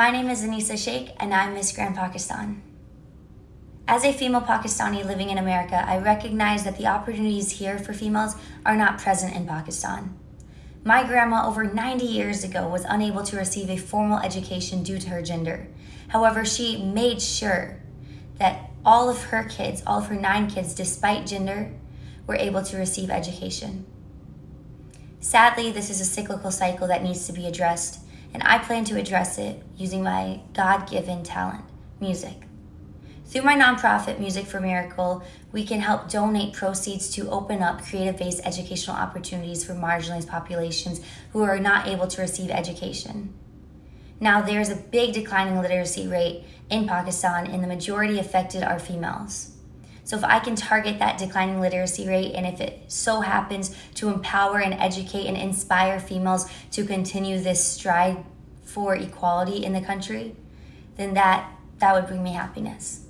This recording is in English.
My name is Anisa Sheikh and I'm Miss Grand Pakistan. As a female Pakistani living in America, I recognize that the opportunities here for females are not present in Pakistan. My grandma over 90 years ago was unable to receive a formal education due to her gender. However, she made sure that all of her kids, all of her nine kids, despite gender, were able to receive education. Sadly, this is a cyclical cycle that needs to be addressed, and I plan to address it using my God-given talent, music. Through my nonprofit, Music for Miracle, we can help donate proceeds to open up creative-based educational opportunities for marginalized populations who are not able to receive education. Now, there's a big declining literacy rate in Pakistan, and the majority affected are females. So if I can target that declining literacy rate, and if it so happens to empower and educate and inspire females to continue this stride for equality in the country, then that, that would bring me happiness.